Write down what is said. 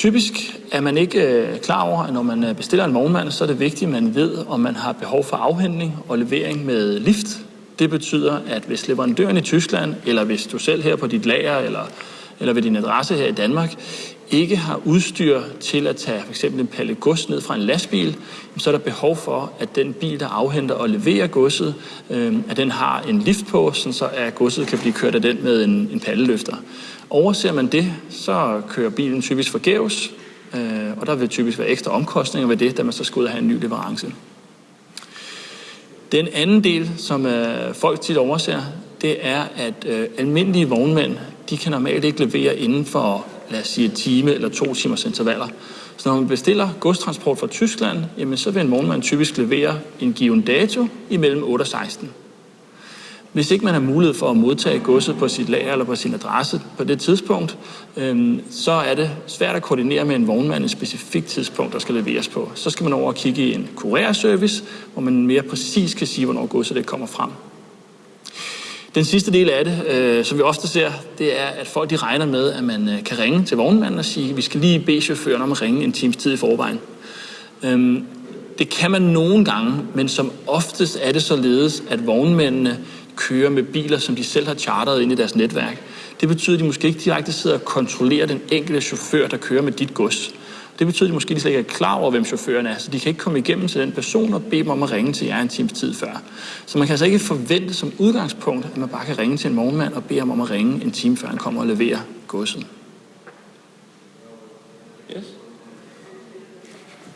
Typisk er man ikke øh, klar over, at når man øh, bestiller en vognmand, så er det vigtigt, at man ved, om man har behov for afhentning og levering med lift. Det betyder, at hvis leverandøren i Tyskland, eller hvis du selv her på dit lager, eller, eller ved din adresse her i Danmark, ikke har udstyr til at tage for eksempel en palle gods ned fra en lastbil, så er der behov for, at den bil, der afhenter og leverer godset, øhm, at den har en lift på, så at godset kan blive kørt af den med en, en palleløfter. Overser man det, så kører bilen typisk forgæves, øh, og der vil typisk være ekstra omkostninger ved det, da man så skal ud og have en ny leverance. Den anden del, som øh, folk tit overser, det er, at øh, almindelige vognmænd, de kan normalt ikke levere inden for, lad os sige, et time eller to timers intervaller. Så når man bestiller godstransport fra Tyskland, jamen, så vil en vognmand typisk levere en given dato imellem 8 og 16. Hvis ikke man har mulighed for at modtage godset på sit lager eller på sin adresse på det tidspunkt, øhm, så er det svært at koordinere med en vognmand et specifikt tidspunkt, der skal leveres på. Så skal man over og kigge i en kurerservice, hvor man mere præcis kan sige, hvornår godset det kommer frem. Den sidste del af det, øh, som vi ofte ser, det er, at folk de regner med, at man øh, kan ringe til vognmanden og sige, vi skal lige bede chaufføren om at ringe en times tid i forvejen. Øhm, det kan man nogle gange, men som oftest er det således, at vognmændene kører med biler, som de selv har charteret ind i deres netværk. Det betyder, at de måske ikke direkte sidder og kontrollerer den enkelte chauffør, der kører med dit gods. Det betyder, at de måske slet ikke er klar over, hvem chaufføren er, så de kan ikke komme igennem til den person og bede dem om at ringe til jer en times tid før. Så man kan altså ikke forvente som udgangspunkt, at man bare kan ringe til en morgenmand og bede ham om at ringe en time før han kommer og leverer godset. Yes.